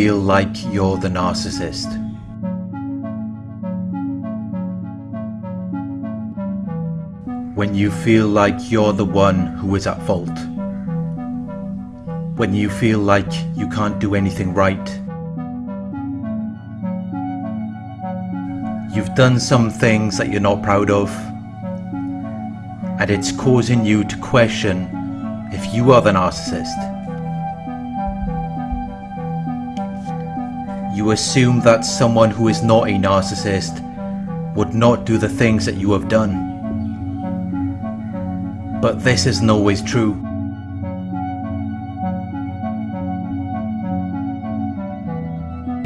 feel like you're the narcissist. When you feel like you're the one who is at fault. When you feel like you can't do anything right. You've done some things that you're not proud of. And it's causing you to question if you are the narcissist. You assume that someone who is not a narcissist would not do the things that you have done. But this isn't always true.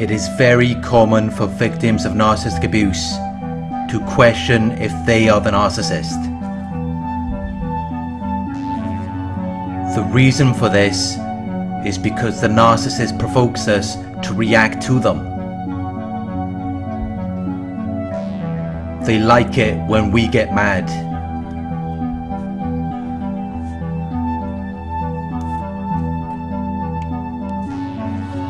It is very common for victims of narcissistic abuse to question if they are the narcissist. The reason for this is because the narcissist provokes us to react to them. They like it when we get mad.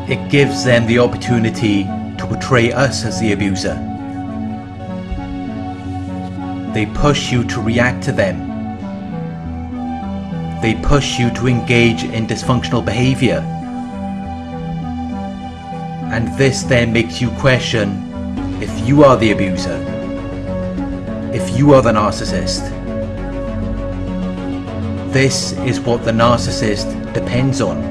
It gives them the opportunity to portray us as the abuser. They push you to react to them. They push you to engage in dysfunctional behaviour. And this then makes you question if you are the abuser, if you are the narcissist. This is what the narcissist depends on.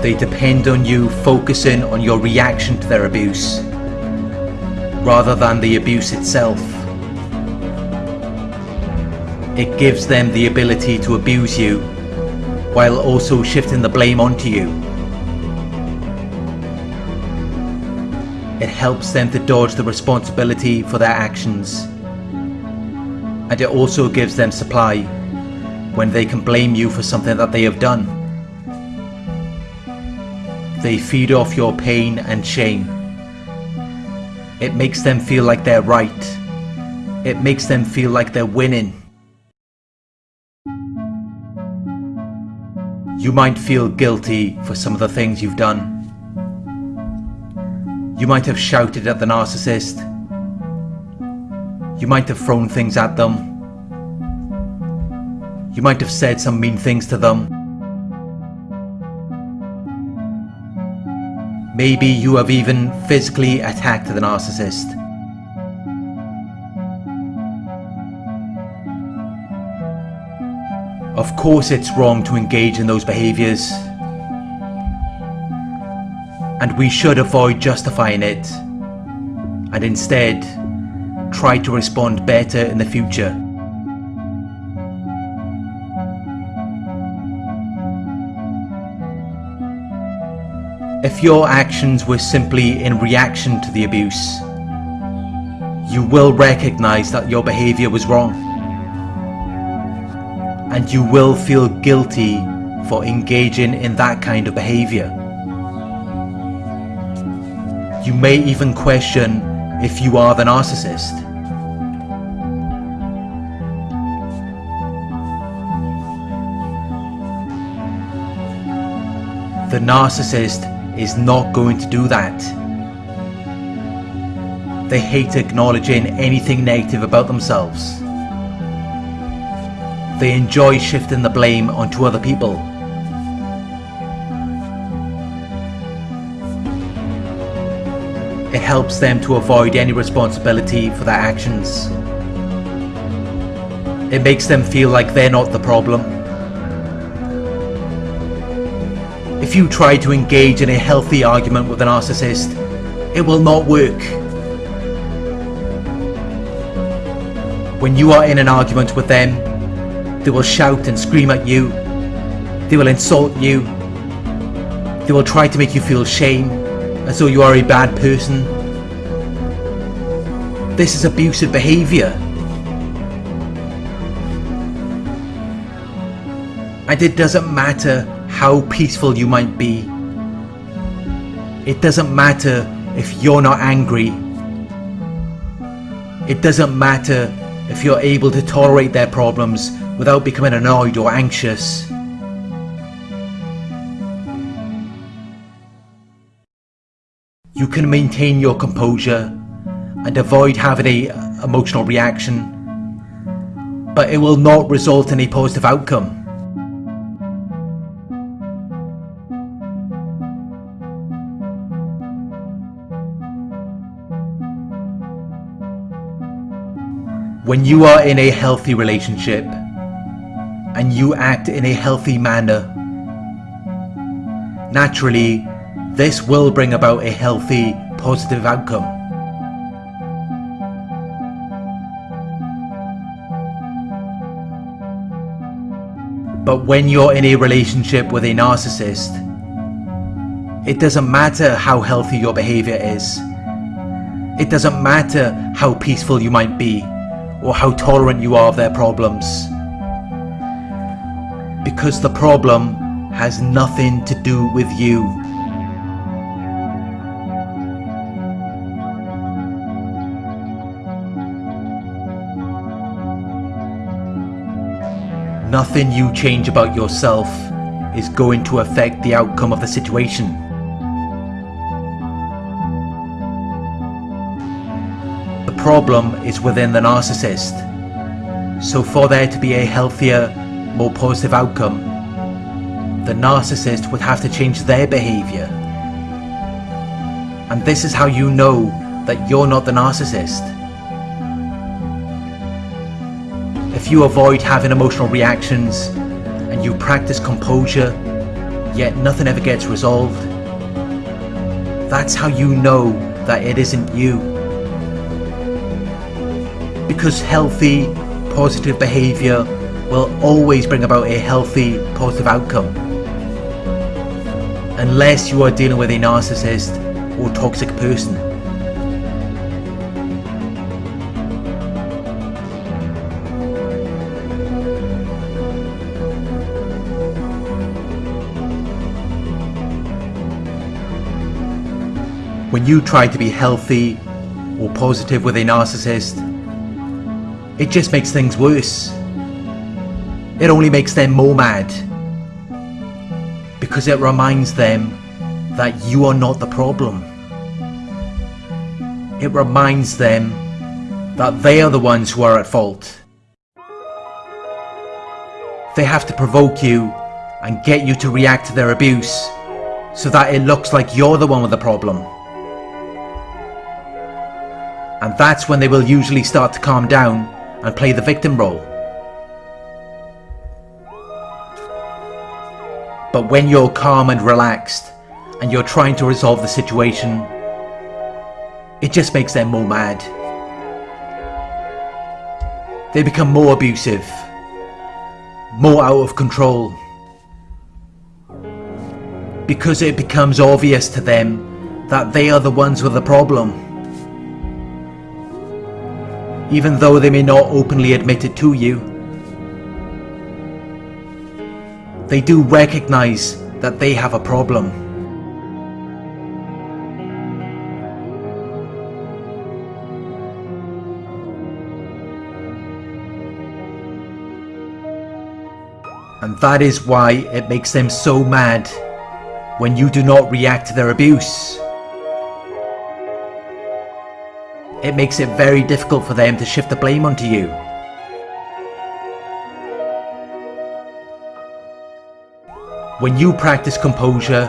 They depend on you focusing on your reaction to their abuse, rather than the abuse itself. It gives them the ability to abuse you, while also shifting the blame onto you. It helps them to dodge the responsibility for their actions. And it also gives them supply when they can blame you for something that they have done. They feed off your pain and shame. It makes them feel like they're right. It makes them feel like they're winning. You might feel guilty for some of the things you've done. You might have shouted at the narcissist. You might have thrown things at them. You might have said some mean things to them. Maybe you have even physically attacked the narcissist. Of course it's wrong to engage in those behaviours. And we should avoid justifying it. And instead, try to respond better in the future. If your actions were simply in reaction to the abuse, you will recognize that your behavior was wrong. And you will feel guilty for engaging in that kind of behavior. You may even question if you are the narcissist. The narcissist is not going to do that. They hate acknowledging anything negative about themselves. They enjoy shifting the blame onto other people. It helps them to avoid any responsibility for their actions. It makes them feel like they're not the problem. If you try to engage in a healthy argument with a narcissist, it will not work. When you are in an argument with them, they will shout and scream at you. They will insult you. They will try to make you feel shame, as though you are a bad person. This is abusive behaviour. And it doesn't matter how peaceful you might be. It doesn't matter if you're not angry. It doesn't matter if you're able to tolerate their problems without becoming annoyed or anxious. You can maintain your composure and avoid having a emotional reaction, but it will not result in a positive outcome. When you are in a healthy relationship and you act in a healthy manner, naturally this will bring about a healthy, positive outcome. But when you're in a relationship with a narcissist, it doesn't matter how healthy your behavior is. It doesn't matter how peaceful you might be or how tolerant you are of their problems. Because the problem has nothing to do with you. Nothing you change about yourself is going to affect the outcome of the situation. The problem is within the narcissist. So for there to be a healthier, more positive outcome, the narcissist would have to change their behaviour. And this is how you know that you're not the narcissist. If you avoid having emotional reactions and you practice composure, yet nothing ever gets resolved, that's how you know that it isn't you because healthy, positive behaviour will always bring about a healthy, positive outcome. Unless you are dealing with a narcissist or toxic person. When you try to be healthy or positive with a narcissist, it just makes things worse. It only makes them more mad. Because it reminds them that you are not the problem. It reminds them that they are the ones who are at fault. They have to provoke you and get you to react to their abuse so that it looks like you're the one with the problem. And that's when they will usually start to calm down and play the victim role. But when you're calm and relaxed and you're trying to resolve the situation, it just makes them more mad. They become more abusive, more out of control. Because it becomes obvious to them that they are the ones with the problem even though they may not openly admit it to you. They do recognize that they have a problem. And that is why it makes them so mad when you do not react to their abuse. it makes it very difficult for them to shift the blame onto you. When you practice composure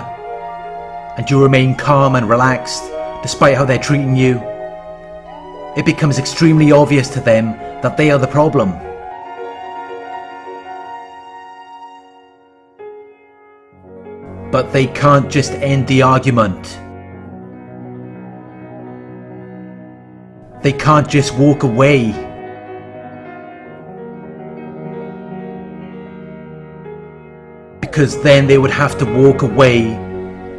and you remain calm and relaxed despite how they're treating you, it becomes extremely obvious to them that they are the problem. But they can't just end the argument They can't just walk away. Because then they would have to walk away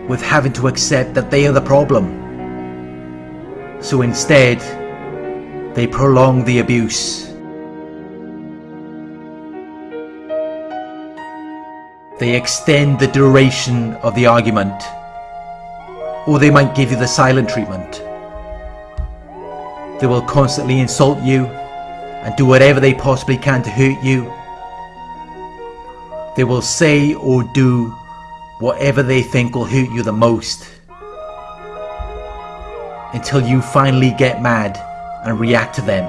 with having to accept that they are the problem. So instead, they prolong the abuse. They extend the duration of the argument. Or they might give you the silent treatment. They will constantly insult you and do whatever they possibly can to hurt you. They will say or do whatever they think will hurt you the most. Until you finally get mad and react to them.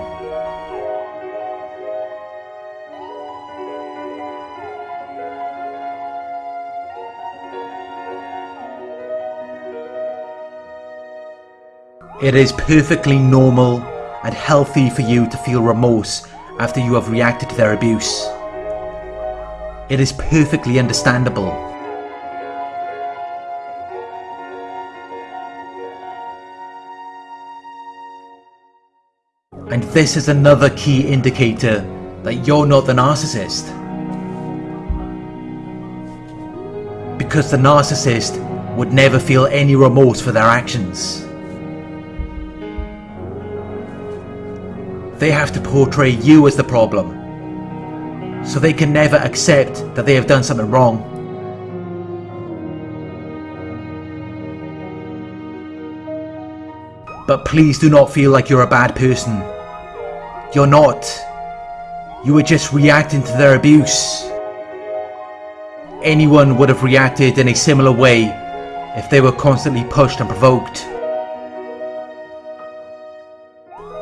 It is perfectly normal and healthy for you to feel remorse after you have reacted to their abuse. It is perfectly understandable. And this is another key indicator that you're not the narcissist. Because the narcissist would never feel any remorse for their actions. they have to portray you as the problem. So they can never accept that they have done something wrong. But please do not feel like you're a bad person. You're not. You were just reacting to their abuse. Anyone would have reacted in a similar way if they were constantly pushed and provoked.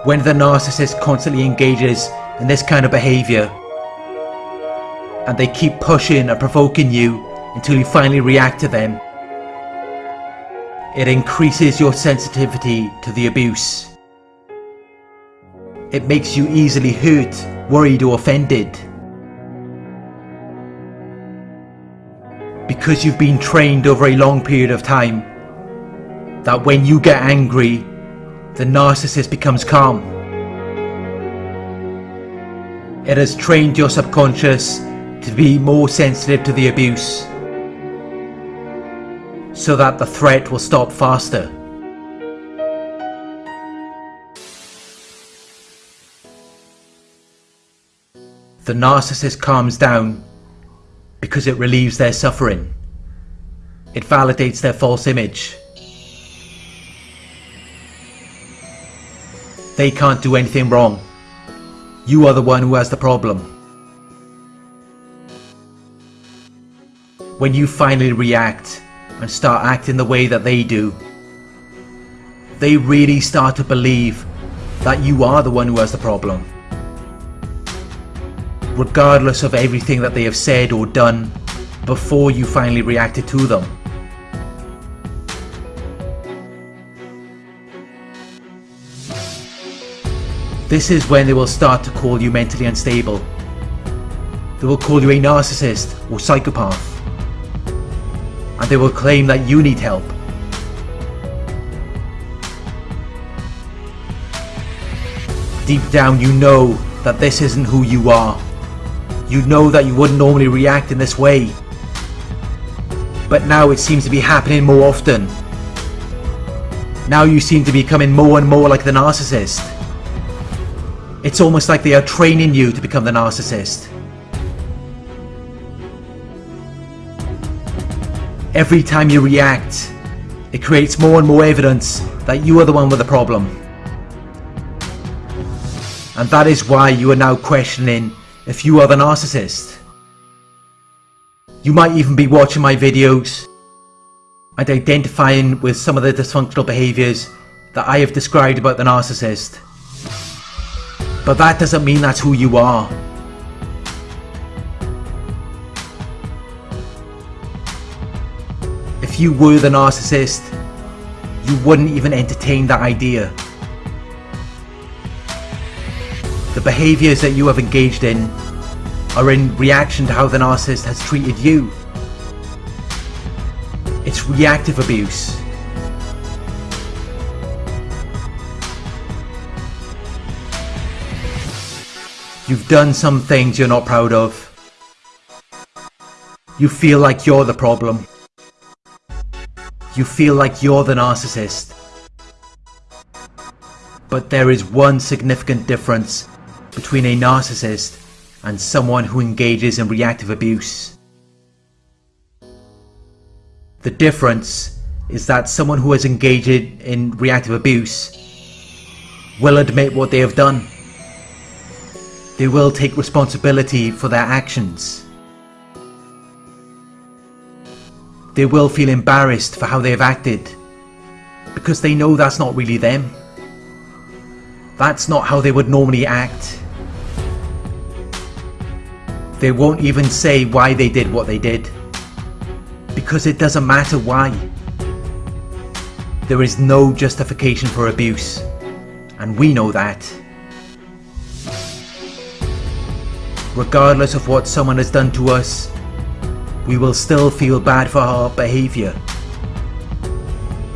when the narcissist constantly engages in this kind of behavior and they keep pushing and provoking you until you finally react to them, it increases your sensitivity to the abuse. It makes you easily hurt, worried or offended. Because you've been trained over a long period of time that when you get angry the narcissist becomes calm. It has trained your subconscious to be more sensitive to the abuse so that the threat will stop faster. The narcissist calms down because it relieves their suffering. It validates their false image. They can't do anything wrong. You are the one who has the problem. When you finally react and start acting the way that they do, they really start to believe that you are the one who has the problem. Regardless of everything that they have said or done before you finally reacted to them. This is when they will start to call you mentally unstable. They will call you a narcissist or psychopath. And they will claim that you need help. Deep down you know that this isn't who you are. You know that you wouldn't normally react in this way. But now it seems to be happening more often. Now you seem to be becoming more and more like the narcissist. It's almost like they are training you to become the narcissist. Every time you react, it creates more and more evidence that you are the one with the problem. And that is why you are now questioning if you are the narcissist. You might even be watching my videos and identifying with some of the dysfunctional behaviours that I have described about the narcissist. But that doesn't mean that's who you are. You were the narcissist, you wouldn't even entertain that idea. The behaviours that you have engaged in are in reaction to how the narcissist has treated you. It's reactive abuse. You've done some things you're not proud of. You feel like you're the problem. You feel like you're the narcissist. But there is one significant difference between a narcissist and someone who engages in reactive abuse. The difference is that someone who has engaged in reactive abuse will admit what they have done. They will take responsibility for their actions. They will feel embarrassed for how they have acted because they know that's not really them. That's not how they would normally act. They won't even say why they did what they did because it doesn't matter why. There is no justification for abuse, and we know that. Regardless of what someone has done to us, we will still feel bad for our behaviour.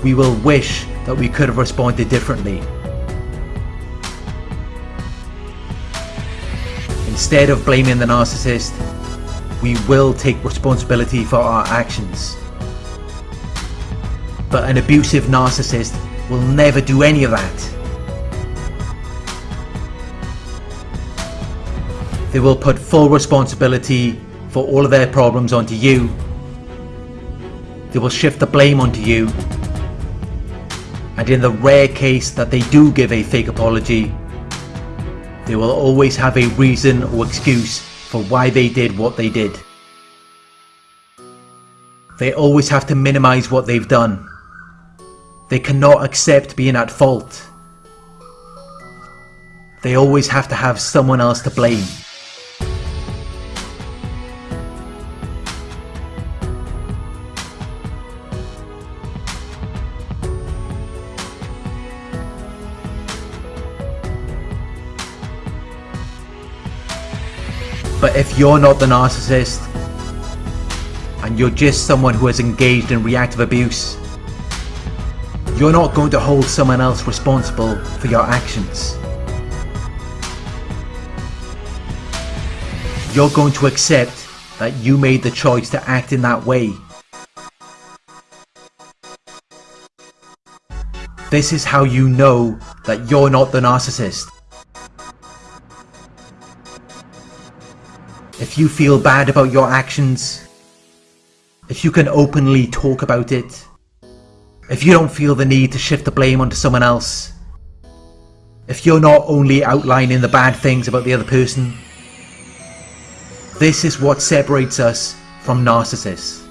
We will wish that we could have responded differently. Instead of blaming the narcissist, we will take responsibility for our actions. But an abusive narcissist will never do any of that. They will put full responsibility for all of their problems onto you. They will shift the blame onto you. And in the rare case that they do give a fake apology, they will always have a reason or excuse for why they did what they did. They always have to minimize what they've done. They cannot accept being at fault. They always have to have someone else to blame. If you're not the narcissist, and you're just someone who has engaged in reactive abuse, you're not going to hold someone else responsible for your actions. You're going to accept that you made the choice to act in that way. This is how you know that you're not the narcissist. if you feel bad about your actions, if you can openly talk about it, if you don't feel the need to shift the blame onto someone else, if you're not only outlining the bad things about the other person, this is what separates us from narcissists.